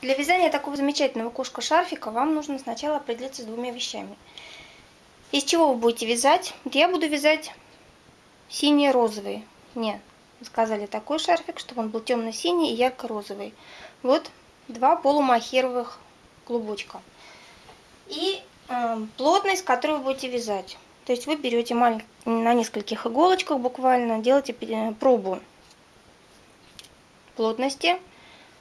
Для вязания такого замечательного кошка-шарфика вам нужно сначала определиться с двумя вещами. Из чего вы будете вязать? Я буду вязать синий-розовый. Мне сказали такой шарфик, чтобы он был темно-синий и ярко-розовый. Вот два полумахеровых клубочка. И э, плотность, которую вы будете вязать. То есть вы берете на нескольких иголочках буквально, делаете пробу плотности,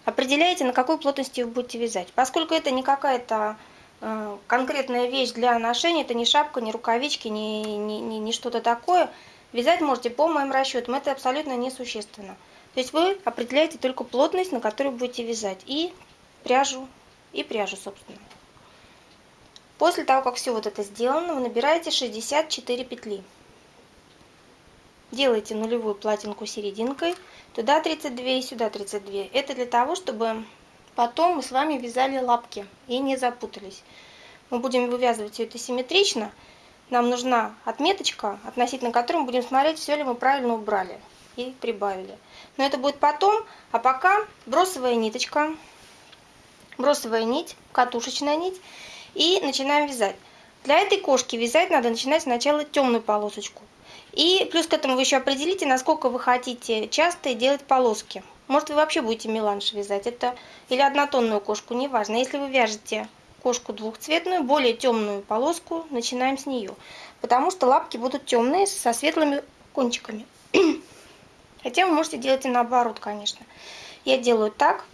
определяете, на какой плотности вы будете вязать. Поскольку это не какая-то э, конкретная вещь для ношения, это не шапка, не рукавички, не, не, не, не что-то такое, вязать можете по моим расчетам, это абсолютно несущественно. То есть вы определяете только плотность, на которой будете вязать, и пряжу, и пряжу, собственно. После того, как все вот это сделано, вы набираете 64 петли. Делаете нулевую платинку серединкой, туда 32 и сюда 32. Это для того, чтобы потом мы с вами вязали лапки и не запутались. Мы будем вывязывать все это симметрично. Нам нужна отметочка, относительно которой мы будем смотреть, все ли мы правильно убрали и прибавили. Но это будет потом, а пока бросовая ниточка, бросовая нить, катушечная нить и начинаем вязать. Для этой кошки вязать надо начинать сначала темную полосочку. И плюс к этому вы еще определите, насколько вы хотите часто делать полоски. Может, вы вообще будете меланж вязать, это или однотонную кошку, неважно. Если вы вяжете кошку двухцветную, более темную полоску, начинаем с нее. Потому что лапки будут темные, со светлыми кончиками. Хотя вы можете делать и наоборот, конечно. Я делаю так.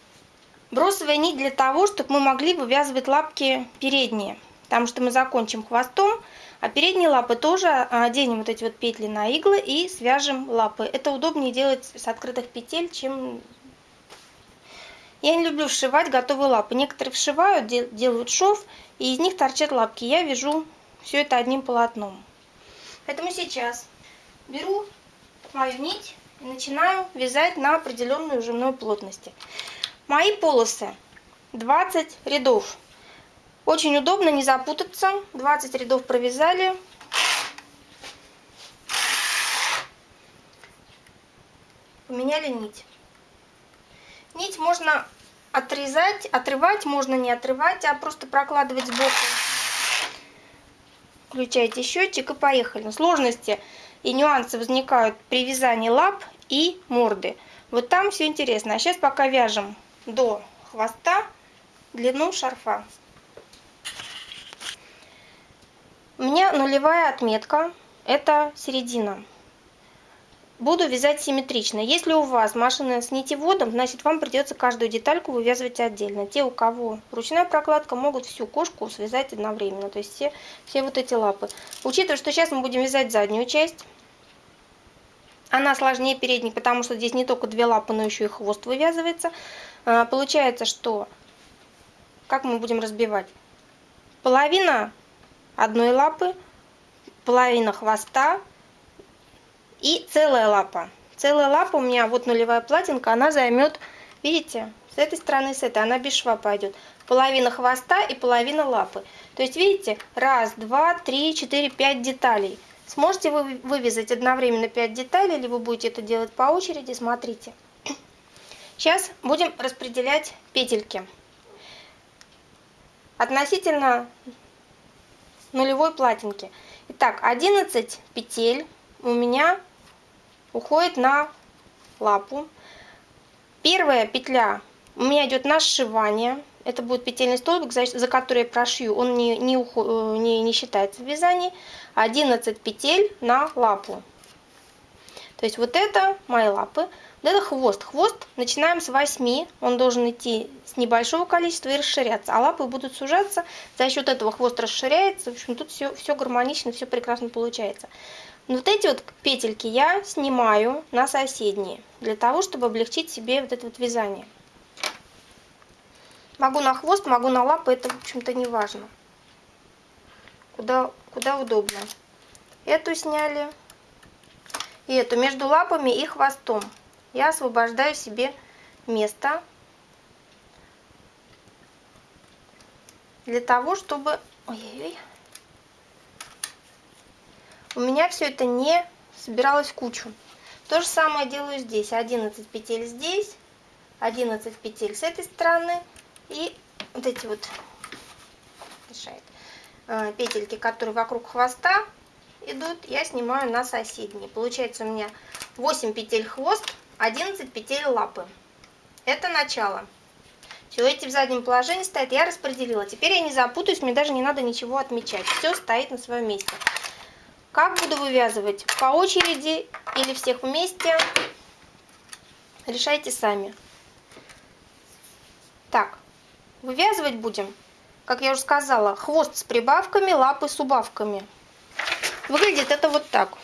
Бросовая нить для того, чтобы мы могли вывязывать лапки передние. Потому что мы закончим хвостом, а передние лапы тоже оденем вот эти вот петли на иглы и свяжем лапы. Это удобнее делать с открытых петель, чем... Я не люблю вшивать готовые лапы. Некоторые вшивают, делают шов, и из них торчат лапки. Я вяжу все это одним полотном. Поэтому сейчас беру мою нить и начинаю вязать на определенную жимной плотности. Мои полосы 20 рядов. Очень удобно, не запутаться. 20 рядов провязали. Поменяли нить. Нить можно отрезать, отрывать, можно не отрывать, а просто прокладывать сбоку. Включайте счетчик и поехали. Сложности и нюансы возникают при вязании лап и морды. Вот там все интересно. А сейчас пока вяжем до хвоста длину шарфа. У меня нулевая отметка, это середина. Буду вязать симметрично. Если у вас машина с нитеводом, значит вам придется каждую детальку вывязывать отдельно. Те, у кого ручная прокладка, могут всю кошку связать одновременно. То есть все, все вот эти лапы. Учитывая, что сейчас мы будем вязать заднюю часть, она сложнее передней, потому что здесь не только две лапы, но еще и хвост вывязывается. А, получается, что как мы будем разбивать? Половина одной лапы, половина хвоста и целая лапа. Целая лапа у меня, вот нулевая платинка, она займет, видите, с этой стороны, с этой, она без шва пойдет. Половина хвоста и половина лапы. То есть, видите, раз, два, три, четыре, пять деталей. Сможете вы вывязать одновременно 5 деталей, или вы будете это делать по очереди, смотрите. Сейчас будем распределять петельки. Относительно нулевой платинки. Итак, 11 петель у меня уходит на лапу. Первая петля у меня идет на сшивание. Это будет петельный столбик, за, за который я прошью. Он не, не, э, не, не считается в вязании. 11 петель на лапу. То есть вот это мои лапы. Вот это хвост. Хвост начинаем с 8. Он должен идти с небольшого количества и расширяться. А лапы будут сужаться. За счет этого хвост расширяется. В общем, тут все, все гармонично, все прекрасно получается. Но вот эти вот петельки я снимаю на соседние. Для того, чтобы облегчить себе вот это вот вязание. Могу на хвост, могу на лапы. Это, в общем-то, не важно. Куда, куда удобно. Эту сняли и эту между лапами и хвостом. Я освобождаю себе место для того, чтобы... Ой-ой-ой. У меня все это не собиралось в кучу. То же самое делаю здесь. 11 петель здесь, 11 петель с этой стороны, И вот эти вот мешает, э, петельки, которые вокруг хвоста идут, я снимаю на соседние. Получается у меня 8 петель хвост, 11 петель лапы. Это начало. Все, эти в заднем положении стоят, я распределила. Теперь я не запутаюсь, мне даже не надо ничего отмечать. Все стоит на своем месте. Как буду вывязывать? По очереди или всех вместе? Решайте сами. Так, вывязывать будем, как я уже сказала, хвост с прибавками, лапы с убавками. Выглядит это вот так.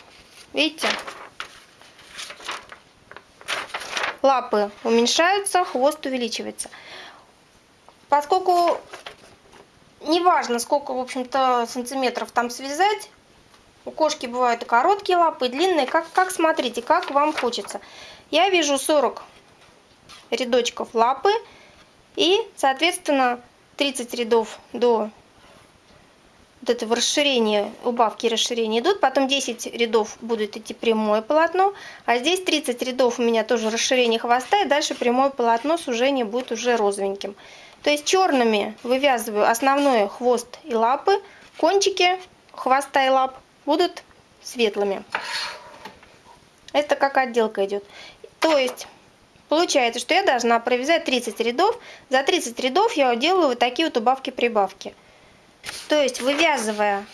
Видите? Лапы уменьшаются, хвост увеличивается. Поскольку неважно, сколько, в общем-то, сантиметров там связать, у кошки бывают и короткие лапы, и длинные, как, как смотрите, как вам хочется. Я вижу 40 рядочков лапы и, соответственно, 30 рядов до вот этого расширения, убавки и расширения идут, потом 10 рядов будет идти прямое полотно, а здесь 30 рядов у меня тоже расширение хвоста, и дальше прямое полотно сужение будет уже розовеньким. То есть черными вывязываю основной хвост и лапы, кончики хвоста и лап будут светлыми. Это как отделка идет. То есть получается, что я должна провязать 30 рядов. За 30 рядов я делаю вот такие вот убавки-прибавки. То есть вывязывая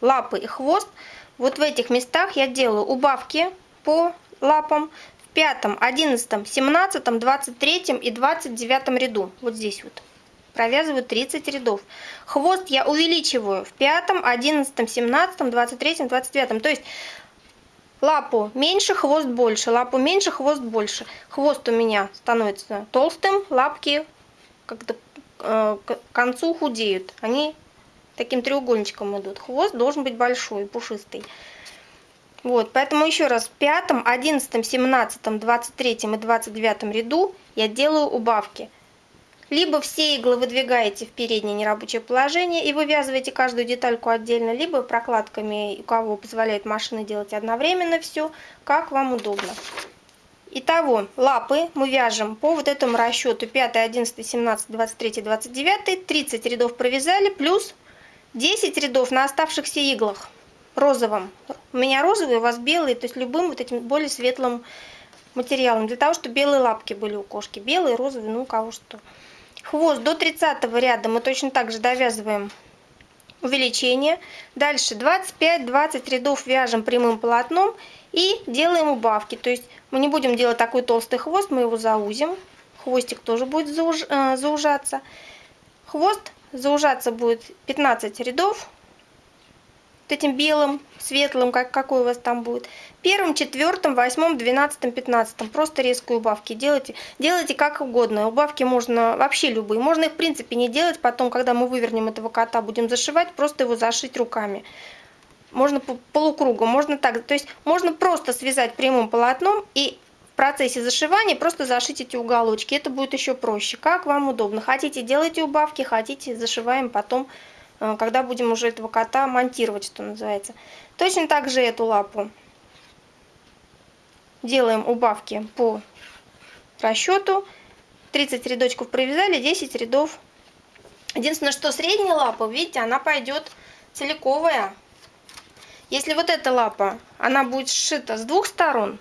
лапы и хвост, вот в этих местах я делаю убавки по лапам в пятом, одиннадцатом, семнадцатом, двадцать третьем и двадцать девятом ряду. Вот здесь вот. Провязываю 30 рядов. Хвост я увеличиваю в пятом, одиннадцатом, семнадцатом, двадцать третьем, двадцать девятом. То есть лапу меньше, хвост больше, лапу меньше, хвост больше. Хвост у меня становится толстым, лапки как-то к концу худеют. Они таким треугольничком идут. Хвост должен быть большой, пушистый. Вот, поэтому еще раз, в пятом, одиннадцатом, семнадцатом, двадцать третьем и двадцать девятом ряду я делаю убавки. Либо все иглы выдвигаете в переднее нерабочее положение и вывязываете каждую детальку отдельно, либо прокладками, у кого позволяет машина делать одновременно все, как вам удобно. Итого, лапы мы вяжем по вот этому расчету 5, 11, 17, 23, 29, 30 рядов провязали, плюс 10 рядов на оставшихся иглах розовым. У меня розовые, у вас белые, то есть любым вот этим более светлым материалом, для того, чтобы белые лапки были у кошки. Белые, розовые, ну у кого что. Хвост до 30 ряда мы точно так же довязываем увеличение. Дальше 25-20 рядов вяжем прямым полотном и делаем убавки. То есть мы не будем делать такой толстый хвост, мы его заузим. Хвостик тоже будет зауж, э, заужаться. Хвост заужаться будет 15 рядов. Вот этим белым, светлым, как, какой у вас там будет. Первым, четвертым, восьмым, двенадцатым, пятнадцатым. Просто резкие убавки делайте. Делайте как угодно. Убавки можно вообще любые. Можно их в принципе не делать. Потом, когда мы вывернем этого кота, будем зашивать, просто его зашить руками можно по полукругу, можно так. То есть можно просто связать прямым полотном и в процессе зашивания просто зашить эти уголочки. Это будет еще проще, как вам удобно. Хотите, делайте убавки, хотите, зашиваем потом, э, когда будем уже этого кота монтировать, что называется. Точно так же эту лапу делаем убавки по расчету. 30 рядочков провязали, 10 рядов. Единственное, что средняя лапа, видите, она пойдет целиковая. Если вот эта лапа, она будет сшита с двух сторон,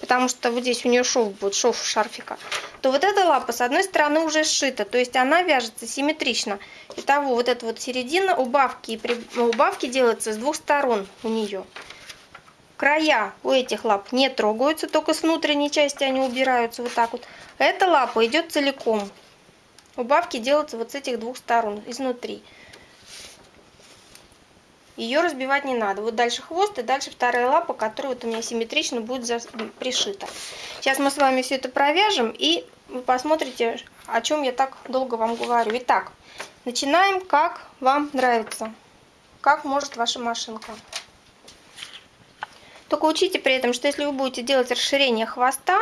потому что вот здесь у нее шов будет, шов шарфика, то вот эта лапа с одной стороны уже сшита, то есть она вяжется симметрично. Итого вот эта вот середина, убавки, и при... убавки делаются с двух сторон у нее. Края у этих лап не трогаются, только с внутренней части они убираются вот так вот. Эта лапа идет целиком. Убавки делаются вот с этих двух сторон, изнутри. Ее разбивать не надо. Вот дальше хвост и дальше вторая лапа, которая вот у меня симметрично будет за... пришита. Сейчас мы с вами все это провяжем и вы посмотрите, о чем я так долго вам говорю. Итак, начинаем, как вам нравится, как может ваша машинка. Только учите при этом, что если вы будете делать расширение хвоста,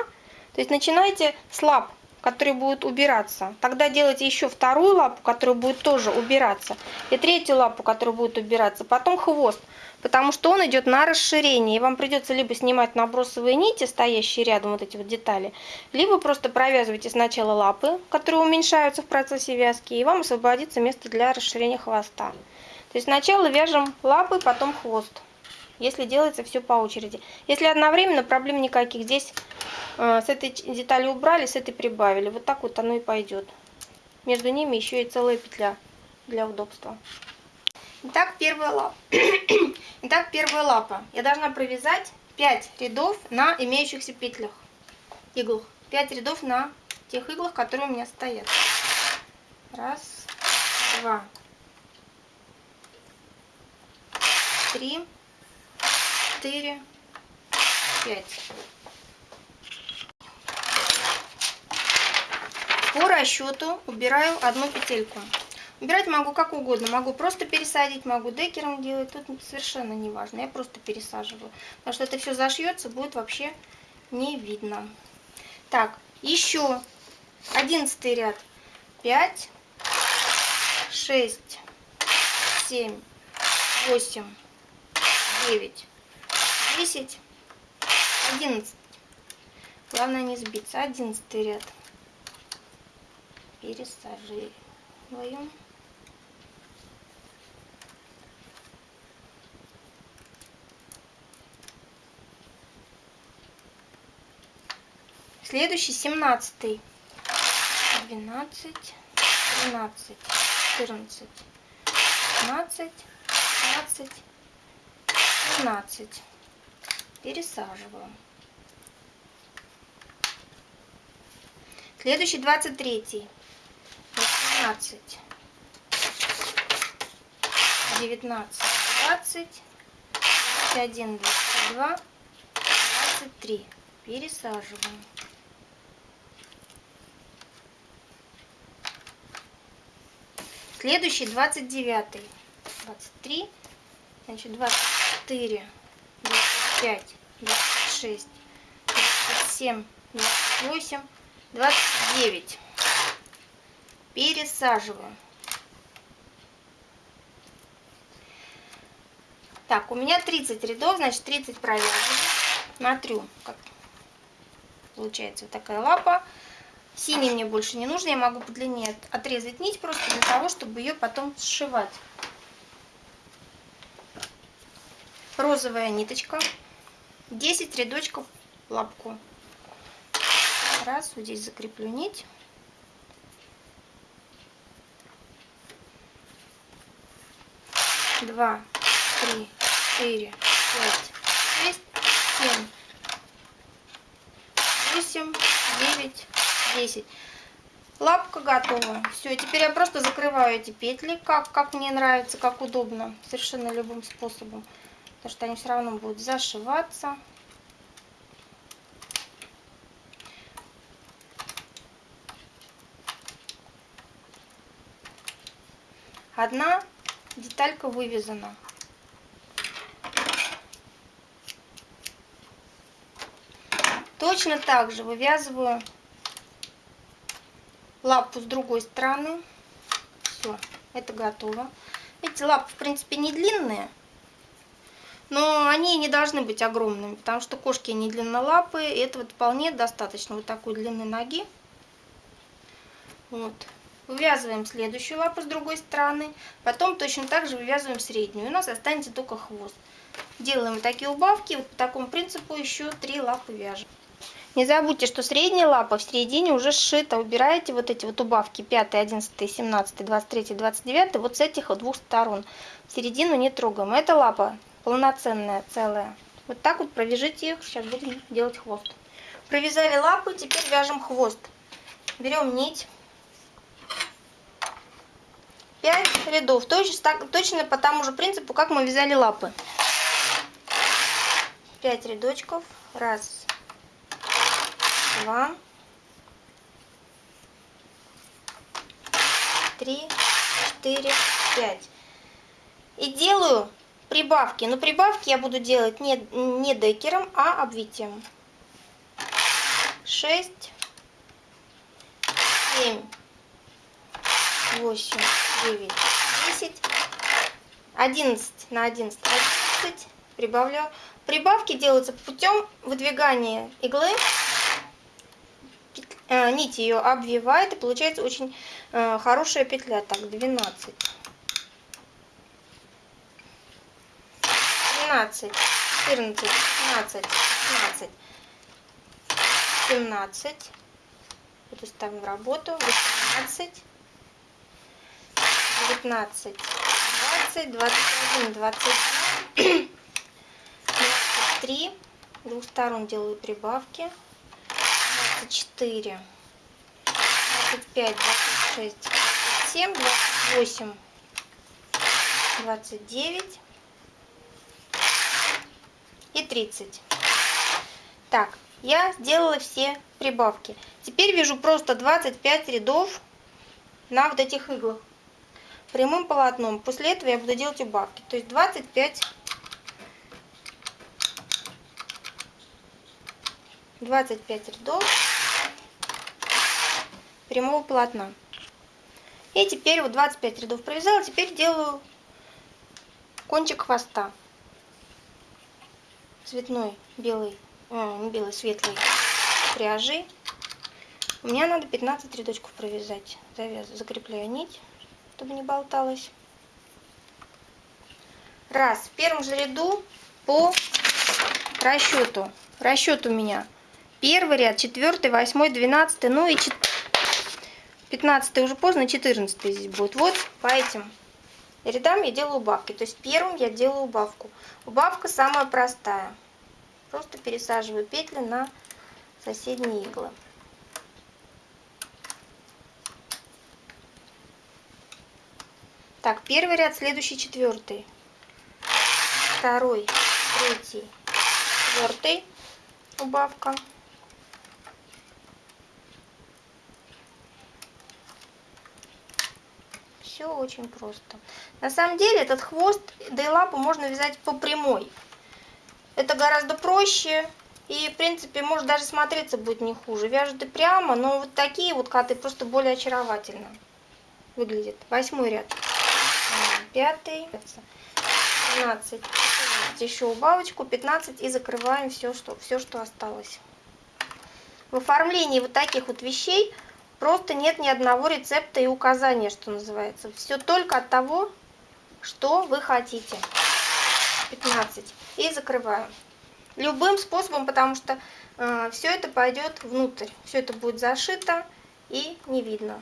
то есть начинайте с лап который будет убираться. Тогда делайте еще вторую лапу, которая будет тоже убираться. И третью лапу, которая будет убираться. Потом хвост, потому что он идет на расширение. И вам придется либо снимать набросовые нити, стоящие рядом, вот эти вот детали, либо просто провязывайте сначала лапы, которые уменьшаются в процессе вязки, и вам освободится место для расширения хвоста. То есть сначала вяжем лапы, потом хвост если делается все по очереди. Если одновременно, проблем никаких. Здесь э, с этой детали убрали, с этой прибавили. Вот так вот оно и пойдет. Между ними еще и целая петля для удобства. Итак, первая лапа. Итак, первая лапа. Я должна провязать 5 рядов на имеющихся петлях, иглах. 5 рядов на тех иглах, которые у меня стоят. Раз, два, три, четыре, пять. По расчету убираю одну петельку. Убирать могу как угодно. Могу просто пересадить, могу декером делать. Тут совершенно не важно. Я просто пересаживаю. Потому что это все зашьется, будет вообще не видно. Так, еще одиннадцатый ряд. Пять, шесть, семь, восемь, девять, 10, 11. Главное не сбиться. 11 ряд. Пересаживаем. Следующий 17. 12, 13, 14, 15, 16, 17 пересаживаю. Следующий 23. 18. 19. 20. 21. 22. 23. Пересаживаем. Следующий 29. 23. Значит, 24. 25, 26, 27, 28, 29. Пересаживаем. Так, у меня 30 рядов, значит 30 провязываю. Смотрю, как получается вот такая лапа. Синий мне больше не нужно, я могу подлиннее отрезать нить просто для того, чтобы ее потом сшивать. Розовая ниточка. 10 рядочков лапку. Раз, вот здесь закреплю нить. Два, три, четыре, пять, шесть, семь, восемь, девять, десять. Лапка готова. Все, теперь я просто закрываю эти петли, как, как мне нравится, как удобно, совершенно любым способом потому что они все равно будут зашиваться. Одна деталька вывязана. Точно так же вывязываю лапу с другой стороны. Все, это готово. Эти лапы, в принципе, не длинные. Но они не должны быть огромными, потому что кошки не длиннолапые. И этого вполне достаточно вот такой длины ноги. Вот. Вывязываем следующую лапу с другой стороны. Потом точно так же вывязываем среднюю. У нас останется только хвост. Делаем вот такие убавки. Вот по такому принципу еще три лапы вяжем. Не забудьте, что средняя лапа в середине уже сшита. Убираете вот эти вот убавки 5, 11, 17, 23, 29 вот с этих вот двух сторон. Середину не трогаем. Эта лапа полноценная, целая. Вот так вот провяжите их. Сейчас будем делать хвост. Провязали лапы, теперь вяжем хвост. Берем нить. 5 рядов. Точно, точно по тому же принципу, как мы вязали лапы. 5 рядочков. Раз, два, три, четыре, пять. И делаю Прибавки. Но прибавки я буду делать не, не декером, а обвитием. 6, семь, восемь, девять, десять, одиннадцать на одиннадцать, одиннадцать. Прибавляю. Прибавки делаются путем выдвигания иглы, э, нить ее обвивает, и получается очень э, хорошая петля. Так, 12. 13, 14, 15, 16, 17. Это ставим в работу. 18, 19, 20, 21, 22, 23. С двух сторон делаю прибавки. 24, 25, 26, 27, 28, 29 и 30. Так, я сделала все прибавки. Теперь вяжу просто 25 рядов на вот этих иглах прямым полотном. После этого я буду делать убавки. То есть 25 25 рядов прямого полотна. И теперь вот 25 рядов провязала, теперь делаю кончик хвоста цветной белый, э, не белый, светлый пряжи. У меня надо 15 рядочков провязать. Завяз... Закрепляю нить, чтобы не болталась. Раз. В первом же ряду по расчету. Расчет у меня первый ряд, четвертый, восьмой, двенадцатый, ну и пятнадцатый уже поздно, четырнадцатый здесь будет. Вот по этим рядам я делаю убавки. То есть первым я делаю убавку. Убавка самая простая. Просто пересаживаю петли на соседние иглы. Так, первый ряд, следующий четвертый. Второй, третий, четвертый. Убавка. Все очень просто. На самом деле этот хвост, да и лапу можно вязать по прямой. Это гораздо проще. И, в принципе, может даже смотреться будет не хуже. Вяжут и прямо, но вот такие вот коты просто более очаровательно выглядят. Восьмой ряд. Пятый. 12. Еще убавочку. 15. И закрываем все, что, все, что осталось. В оформлении вот таких вот вещей просто нет ни одного рецепта и указания, что называется. Все только от того, что вы хотите. 15 и закрываю. Любым способом, потому что э, все это пойдет внутрь, все это будет зашито и не видно.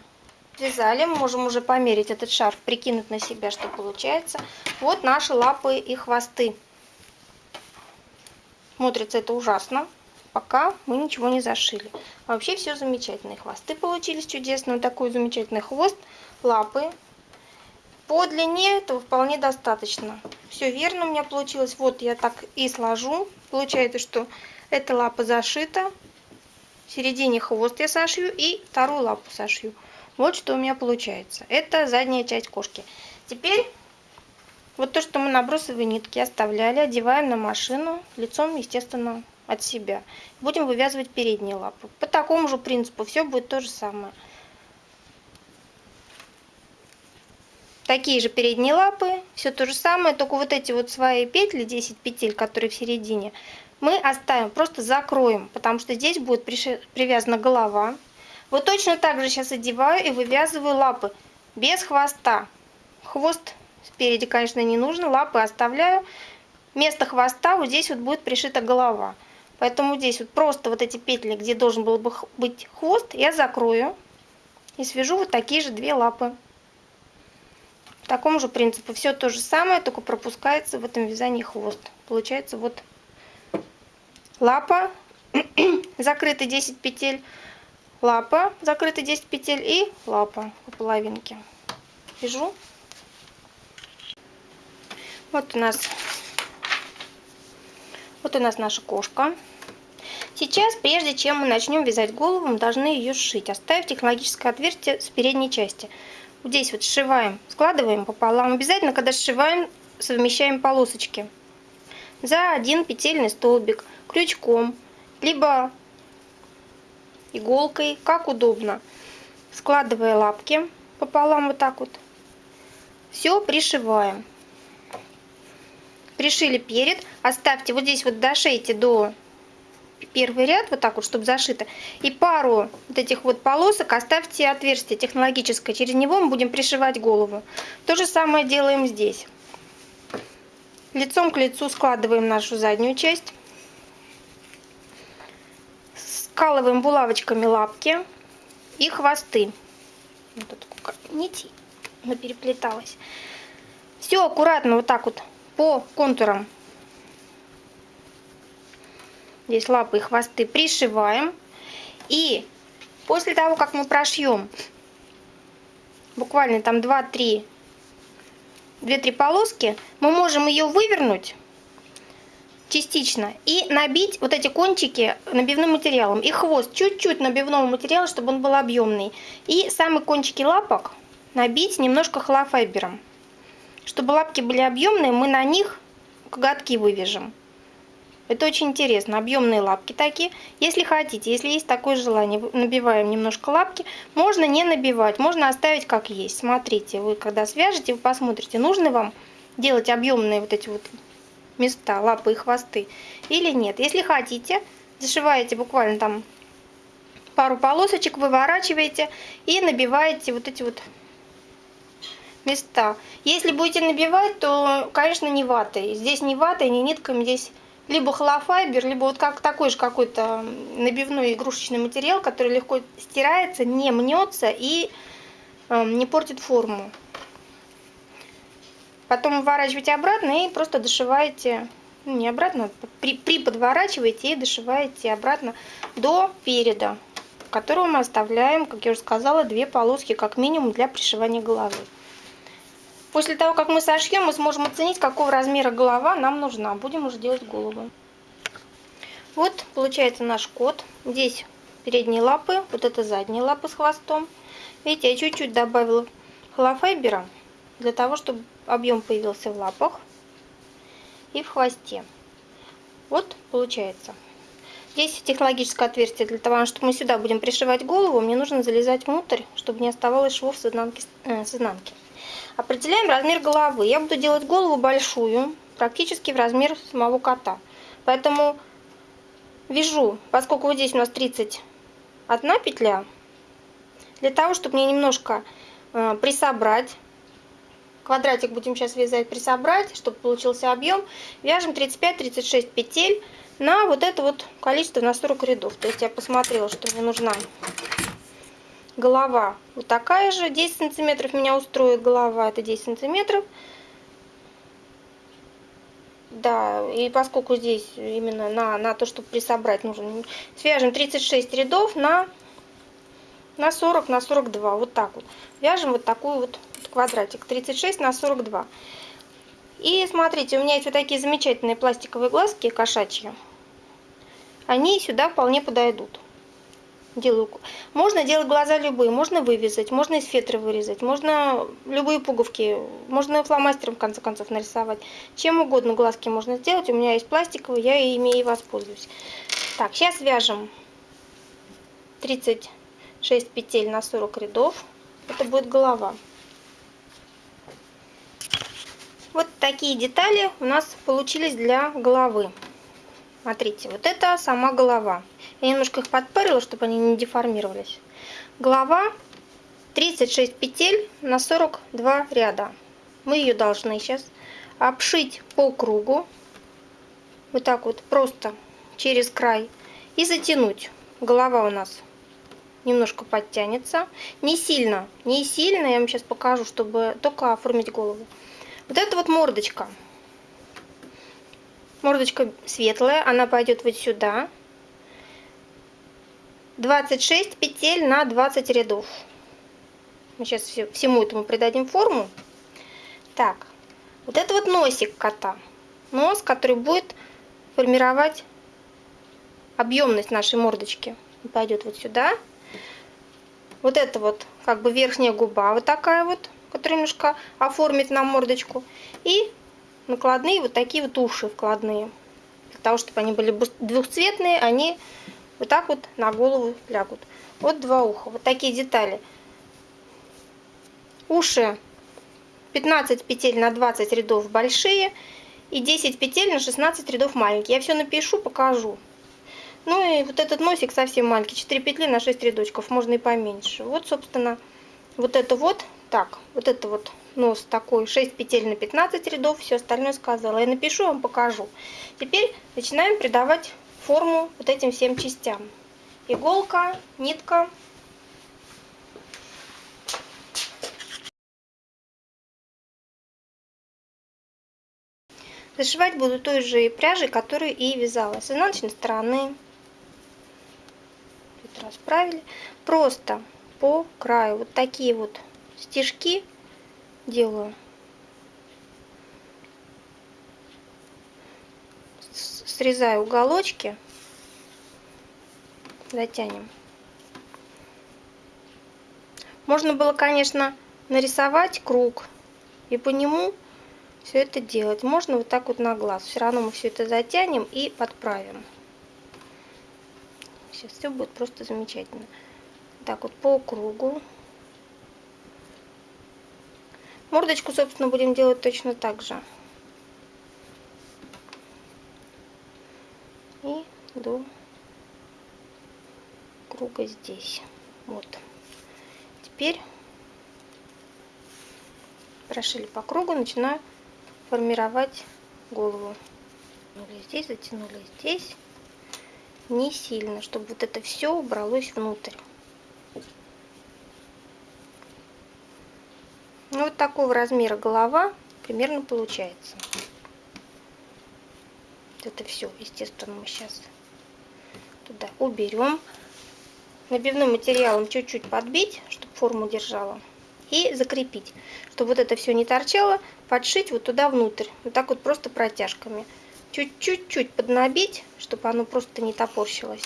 Связали, мы можем уже померить этот шарф, прикинуть на себя, что получается. Вот наши лапы и хвосты. Смотрится это ужасно, пока мы ничего не зашили. А вообще все замечательно. хвосты получились чудесные, такой замечательный хвост, лапы по длине этого вполне достаточно. Все верно у меня получилось. Вот я так и сложу. Получается, что эта лапа зашита. В середине хвост я сошью и вторую лапу сошью. Вот что у меня получается. Это задняя часть кошки. Теперь вот то, что мы набросовые нитки оставляли, одеваем на машину лицом, естественно, от себя. Будем вывязывать передние лапы. По такому же принципу все будет то же самое. такие же передние лапы, все то же самое, только вот эти вот свои петли, 10 петель, которые в середине, мы оставим, просто закроем, потому что здесь будет привязана голова. Вот точно так же сейчас одеваю и вывязываю лапы без хвоста. Хвост спереди, конечно, не нужно, лапы оставляю. Вместо хвоста вот здесь вот будет пришита голова. Поэтому здесь вот просто вот эти петли, где должен был бы быть хвост, я закрою и свяжу вот такие же две лапы такому же принципу. Все то же самое, только пропускается в этом вязании хвост. Получается вот лапа, закрыты 10 петель, лапа, закрыты 10 петель и лапа по половинке. Вяжу. Вот у нас вот у нас наша кошка. Сейчас, прежде чем мы начнем вязать голову, мы должны ее сшить. Оставив технологическое отверстие с передней части здесь вот сшиваем, складываем пополам. Обязательно, когда сшиваем, совмещаем полосочки за один петельный столбик крючком, либо иголкой, как удобно. складывая лапки пополам вот так вот, все пришиваем. Пришили перед, оставьте вот здесь вот дошейте до первый ряд, вот так вот, чтобы зашито. И пару вот этих вот полосок оставьте отверстие технологическое. Через него мы будем пришивать голову. То же самое делаем здесь. Лицом к лицу складываем нашу заднюю часть. Скалываем булавочками лапки и хвосты. Вот тут нити она переплеталась. Все аккуратно вот так вот по контурам здесь лапы и хвосты пришиваем. И после того, как мы прошьем буквально там 2-3 2-3 полоски, мы можем ее вывернуть частично и набить вот эти кончики набивным материалом. И хвост чуть-чуть набивного материала, чтобы он был объемный. И самые кончики лапок набить немножко холофайбером. Чтобы лапки были объемные, мы на них коготки вывяжем. Это очень интересно. Объемные лапки такие. Если хотите, если есть такое желание, набиваем немножко лапки. Можно не набивать, можно оставить как есть. Смотрите, вы когда свяжете, вы посмотрите, нужно вам делать объемные вот эти вот места, лапы и хвосты или нет. Если хотите, зашиваете буквально там пару полосочек, выворачиваете и набиваете вот эти вот места. Если будете набивать, то, конечно, не ватой. Здесь не ватой, не нитками, здесь либо холофайбер, либо вот как такой же какой-то набивной игрушечный материал, который легко стирается, не мнется и э, не портит форму. Потом выворачиваете обратно и просто дошиваете, ну не обратно, при, при подворачиваете и дошиваете обратно до переда, которого мы оставляем, как я уже сказала, две полоски как минимум для пришивания головы. После того, как мы сошьем, мы сможем оценить, какого размера голова нам нужна. Будем уже делать голову. Вот получается наш кот. Здесь передние лапы, вот это задние лапы с хвостом. Видите, я чуть-чуть добавила холофайбера для того, чтобы объем появился в лапах и в хвосте. Вот получается. Здесь технологическое отверстие для того, чтобы мы сюда будем пришивать голову, мне нужно залезать внутрь, чтобы не оставалось швов с изнанки. Э, с изнанки. Определяем размер головы. Я буду делать голову большую, практически в размер самого кота. Поэтому вяжу, поскольку вот здесь у нас 31 петля, для того, чтобы мне немножко э, присобрать, квадратик будем сейчас вязать, присобрать, чтобы получился объем, вяжем 35-36 петель на вот это вот количество на 40 рядов. То есть я посмотрела, что мне нужна голова вот такая же. 10 сантиметров меня устроит голова, это 10 сантиметров. Да, и поскольку здесь именно на, на то, чтобы присобрать, нужно свяжем 36 рядов на, на 40, на 42, вот так вот. Вяжем вот такой вот квадратик, 36 на 42. И смотрите, у меня есть вот такие замечательные пластиковые глазки кошачьи. Они сюда вполне подойдут делаю. Можно делать глаза любые, можно вывязать, можно из фетры вырезать, можно любые пуговки, можно фломастером в конце концов нарисовать. Чем угодно глазки можно сделать. У меня есть пластиковые, я ими и воспользуюсь. Так, сейчас вяжем 36 петель на 40 рядов. Это будет голова. Вот такие детали у нас получились для головы. Смотрите, вот это сама голова. Я немножко их подпарила, чтобы они не деформировались. Голова 36 петель на 42 ряда. Мы ее должны сейчас обшить по кругу. Вот так вот, просто через край. И затянуть. Голова у нас немножко подтянется. Не сильно, не сильно. Я вам сейчас покажу, чтобы только оформить голову. Вот это вот мордочка. Мордочка светлая, она пойдет вот сюда. 26 петель на 20 рядов. Мы сейчас всему этому придадим форму. Так, вот это вот носик кота. Нос, который будет формировать объемность нашей мордочки. Пойдет вот сюда. Вот это вот как бы верхняя губа вот такая вот, которая немножко оформит нам мордочку. И накладные вот такие вот уши вкладные. Для того, чтобы они были двухцветные, они вот так вот на голову лягут. Вот два уха. Вот такие детали уши 15 петель на 20 рядов большие и 10 петель на 16 рядов маленькие. Я все напишу, покажу. Ну и вот этот носик совсем маленький, 4 петли на 6 рядочков, можно и поменьше. Вот, собственно, вот это вот, так, вот это вот нос такой, 6 петель на 15 рядов, все остальное сказала. Я напишу, вам покажу. Теперь начинаем придавать форму вот этим всем частям. Иголка, нитка. Зашивать буду той же пряжей, которую и вязала. С изнаночной стороны расправили. Просто по краю вот такие вот стежки делаю. Срезаю уголочки, затянем. Можно было, конечно, нарисовать круг и по нему все это делать. Можно вот так вот на глаз. Все равно мы все это затянем и подправим. Сейчас все будет просто замечательно. Так вот по кругу. Мордочку, собственно, будем делать точно так же. И до круга здесь. Вот. Теперь прошили по кругу, начинаю формировать голову. Здесь затянули здесь не сильно, чтобы вот это все убралось внутрь. Ну, вот такого размера голова примерно получается. Это все, естественно, мы сейчас туда уберем. Набивным материалом чуть-чуть подбить, чтобы форму держала. И закрепить, чтобы вот это все не торчало, подшить вот туда внутрь. Вот так вот просто протяжками чуть-чуть поднабить, чтобы оно просто не топорщилось.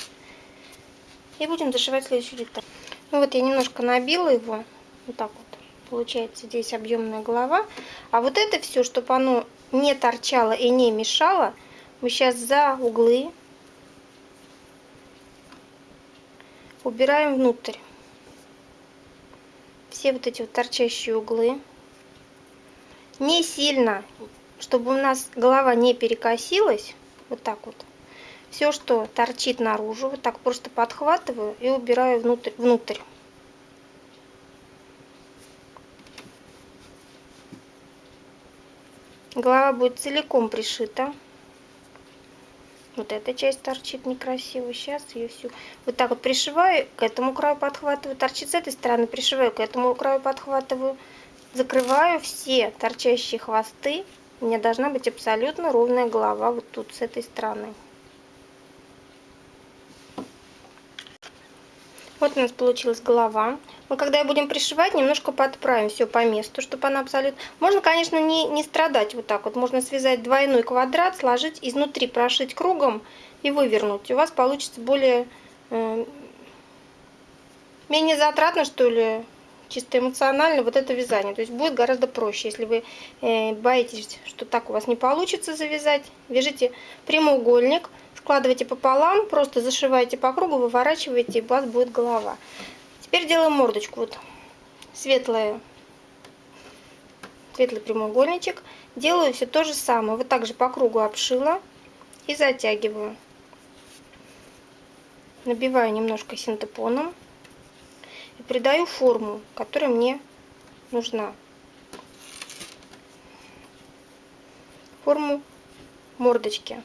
И будем зашивать следующий деталь. Ну вот я немножко набила его, вот так вот. Получается здесь объемная голова. А вот это все, чтобы оно не торчало и не мешало, мы сейчас за углы убираем внутрь. Все вот эти вот торчащие углы. Не сильно чтобы у нас голова не перекосилась, вот так вот, все, что торчит наружу, вот так просто подхватываю и убираю внутрь. внутрь. Голова будет целиком пришита. Вот эта часть торчит некрасиво. Сейчас ее всю вот так вот пришиваю, к этому краю подхватываю. Торчит с этой стороны, пришиваю, к этому краю подхватываю. Закрываю все торчащие хвосты у меня должна быть абсолютно ровная голова вот тут, с этой стороны. Вот у нас получилась голова. Мы когда будем пришивать, немножко подправим все по месту, чтобы она абсолютно... Можно, конечно, не, не страдать вот так вот. Можно связать двойной квадрат, сложить, изнутри прошить кругом и вывернуть. У вас получится более... Э, менее затратно, что ли, чисто эмоционально вот это вязание. То есть будет гораздо проще, если вы э, боитесь, что так у вас не получится завязать. Вяжите прямоугольник, складывайте пополам, просто зашиваете по кругу, выворачиваете, и у вас будет голова. Теперь делаем мордочку. Вот светлая, светлый прямоугольничек. Делаю все то же самое. Вот так же по кругу обшила и затягиваю. Набиваю немножко синтепоном и придаю форму, которая мне нужна. Форму мордочки.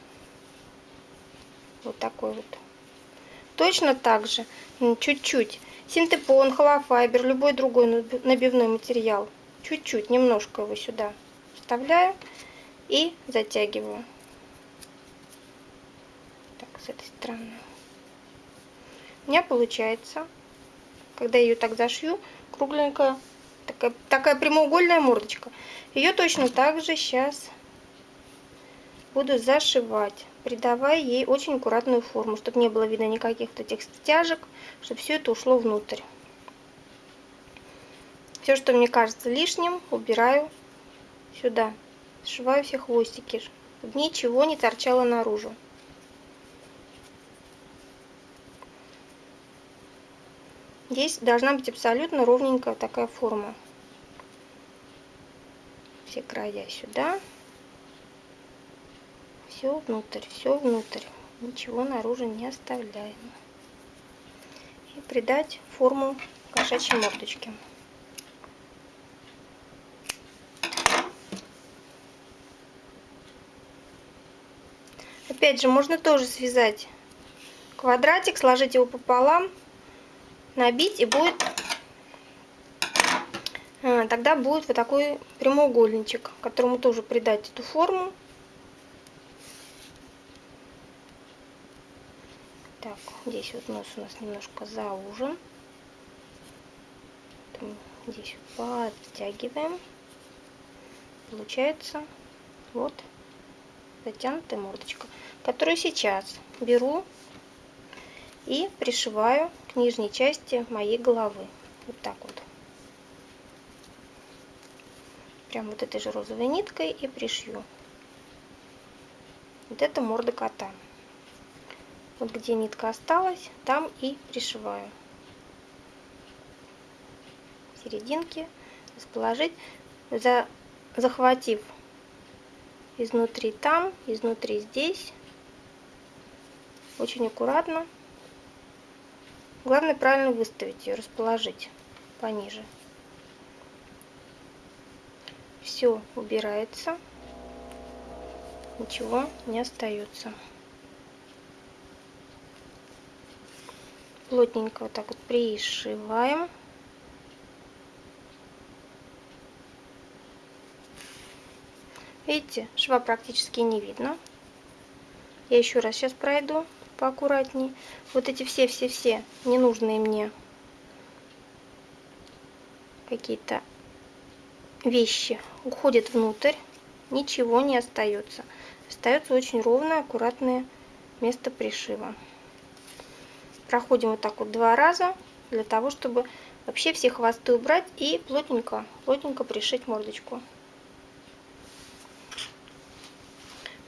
Вот такой вот. Точно так же, чуть-чуть, синтепон, холофайбер, любой другой набивной материал. Чуть-чуть, немножко его сюда вставляю и затягиваю. Так, с этой стороны. У меня получается когда я ее так зашью, кругленькая, такая, такая прямоугольная мордочка. Ее точно так же сейчас буду зашивать, придавая ей очень аккуратную форму, чтобы не было видно никаких этих стяжек, чтобы все это ушло внутрь. Все, что мне кажется лишним, убираю сюда. Сшиваю все хвостики, чтобы ничего не торчало наружу. Здесь должна быть абсолютно ровненькая такая форма. все края сюда. Все внутрь, все внутрь. Ничего наружу не оставляем. И придать форму кошачьей мордочки. Опять же, можно тоже связать квадратик, сложить его пополам, набить и будет а, тогда будет вот такой прямоугольничек, которому тоже придать эту форму. Так, здесь вот нос у нас немножко заужен. Здесь подтягиваем. Получается вот затянутая мордочка, которую сейчас беру и пришиваю к нижней части моей головы. Вот так вот. Прям вот этой же розовой ниткой и пришью. Вот это морда кота. Вот где нитка осталась, там и пришиваю. Серединки расположить, за, захватив изнутри там, изнутри здесь. Очень аккуратно. Главное правильно выставить ее, расположить пониже. Все убирается, ничего не остается. Плотненько вот так вот пришиваем. Видите, шва практически не видно. Я еще раз сейчас пройду поаккуратней. Вот эти все-все-все ненужные мне какие-то вещи уходят внутрь, ничего не остается. Остается очень ровное, аккуратное место пришива. Проходим вот так вот два раза, для того, чтобы вообще все хвосты убрать и плотненько, плотненько пришить мордочку.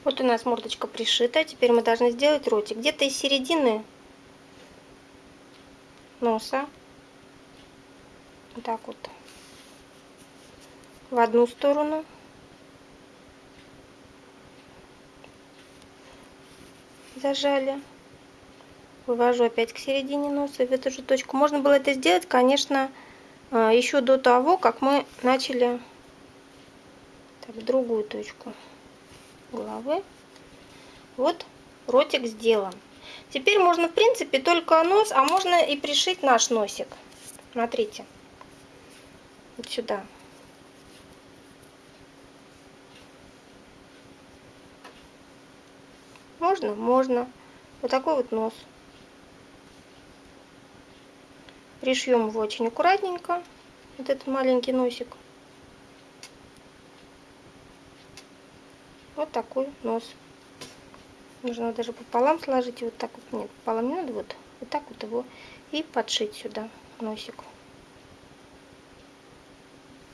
Вот у нас мордочка пришита. Теперь мы должны сделать ротик. Где-то из середины носа. Вот так вот. В одну сторону. Зажали. Вывожу опять к середине носа в эту же точку. Можно было это сделать, конечно, а, еще до того, как мы начали так, другую точку головы. Вот ротик сделан. Теперь можно, в принципе, только нос, а можно и пришить наш носик. Смотрите. Вот сюда. Можно? Можно. Вот такой вот нос. Пришьем его очень аккуратненько. Вот этот маленький носик. Вот такой нос. Нужно даже пополам сложить. Вот так вот. Нет, пополам не надо. Вот, вот так вот его и подшить сюда носик.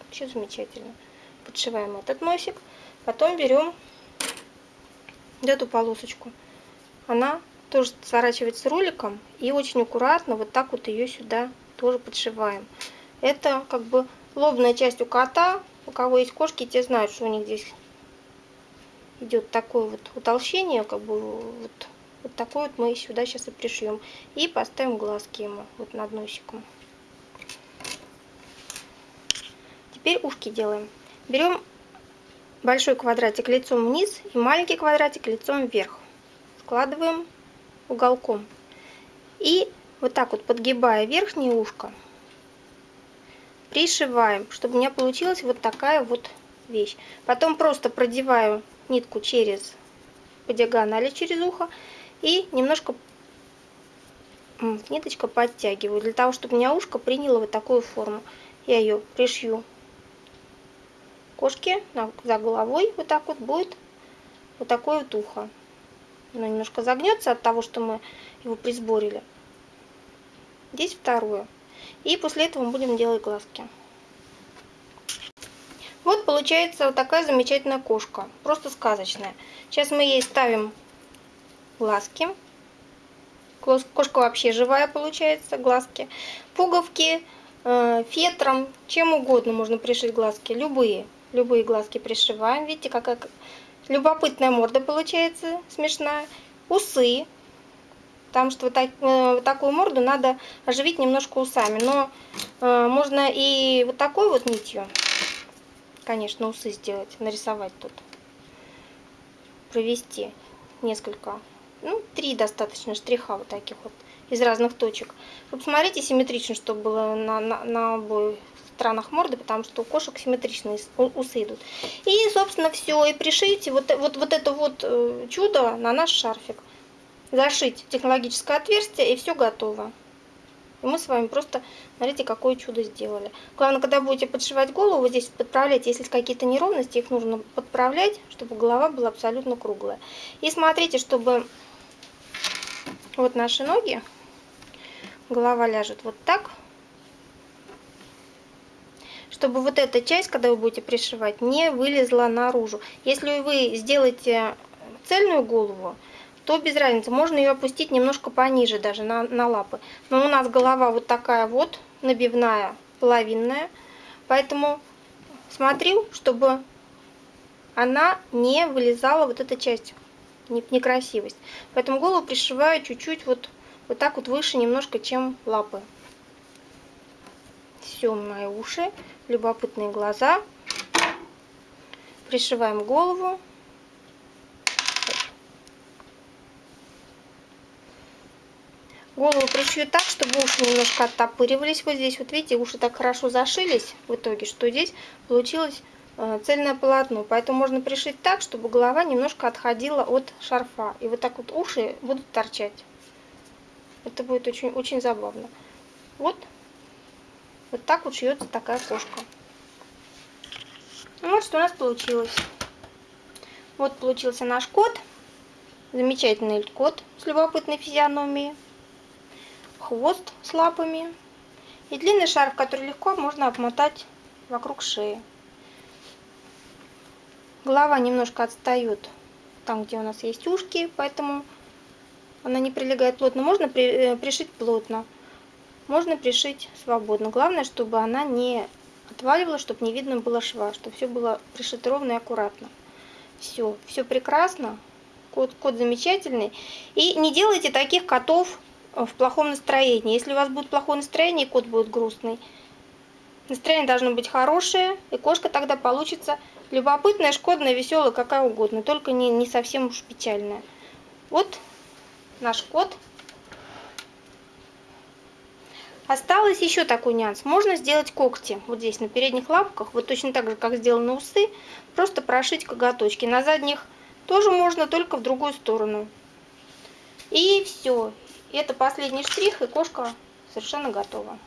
Все замечательно. Подшиваем этот носик. Потом берем эту полосочку. Она тоже сворачивается роликом. И очень аккуратно вот так вот ее сюда тоже подшиваем. Это как бы лобная часть у кота. У кого есть кошки, те знают, что у них здесь идет такое вот утолщение, как бы вот, вот такой вот мы сюда сейчас и пришьем. И поставим глазки ему вот над носиком. Теперь ушки делаем. Берем большой квадратик лицом вниз и маленький квадратик лицом вверх. Складываем уголком. И вот так вот подгибая верхнее ушко, пришиваем, чтобы у меня получилась вот такая вот вещь. Потом просто продеваю нитку через по диагонали через ухо и немножко ниточка подтягиваю для того, чтобы у меня ушко приняло вот такую форму. Я ее пришью кошки за головой, вот так вот будет вот такое вот ухо. Оно немножко загнется от того, что мы его присборили. Здесь второе. И после этого мы будем делать глазки. Вот получается вот такая замечательная кошка. Просто сказочная. Сейчас мы ей ставим глазки. Кошка вообще живая получается, глазки. Пуговки, э, фетром, чем угодно можно пришить глазки. Любые. Любые глазки пришиваем. Видите, какая любопытная морда получается, смешная. Усы. Потому что вот, так, э, вот такую морду надо оживить немножко усами. Но э, можно и вот такой вот нитью, конечно, усы сделать, нарисовать тут. Провести несколько, ну, три достаточно штриха вот таких вот из разных точек. Вы посмотрите симметрично, чтобы было на, на, на обоих сторонах морды, потому что у кошек симметричные усы идут. И, собственно, все. И пришейте вот, вот, вот это вот э, чудо на наш шарфик. Зашить технологическое отверстие, и все готово. И мы с вами просто, смотрите, какое чудо сделали. Главное, когда будете подшивать голову, вот здесь подправлять, если какие-то неровности, их нужно подправлять, чтобы голова была абсолютно круглая. И смотрите, чтобы вот наши ноги, голова ляжет вот так, чтобы вот эта часть, когда вы будете пришивать, не вылезла наружу. Если вы сделаете цельную голову, то без разницы, можно ее опустить немножко пониже даже на, на лапы. Но у нас голова вот такая вот, набивная, половинная, поэтому смотрю, чтобы она не вылезала, вот эта часть, некрасивость. Поэтому голову пришиваю чуть-чуть вот, вот так вот выше немножко, чем лапы. Все, мои уши любопытные глаза. Пришиваем голову. Голову пришью так, чтобы уши немножко оттопыривались. Вот здесь, вот видите, уши так хорошо зашились в итоге, что здесь получилось э, цельное полотно. Поэтому можно пришить так, чтобы голова немножко отходила от шарфа. И вот так вот уши будут торчать. Это будет очень, очень забавно. Вот вот так вот шьется такая кошка. Ну, вот что у нас получилось. Вот получился наш кот. Замечательный кот с любопытной физиономией. Хвост с лапами. И длинный шарф, который легко можно обмотать вокруг шеи. Голова немножко отстает там, где у нас есть ушки, поэтому она не прилегает плотно. Можно э, пришить плотно можно пришить свободно. Главное, чтобы она не отваливалась, чтобы не видно было шва, чтобы все было пришито ровно и аккуратно. Все, все прекрасно. Кот, кот замечательный. И не делайте таких котов в плохом настроении. Если у вас будет плохое настроение, кот будет грустный. Настроение должно быть хорошее, и кошка тогда получится любопытная, шкодная, веселая, какая угодно, только не, не совсем уж печальная. Вот наш кот. Осталось еще такой нюанс. Можно сделать когти вот здесь на передних лапках, вот точно так же, как сделаны усы, просто прошить коготочки. На задних тоже можно, только в другую сторону. И все. Это последний штрих, и кошка совершенно готова.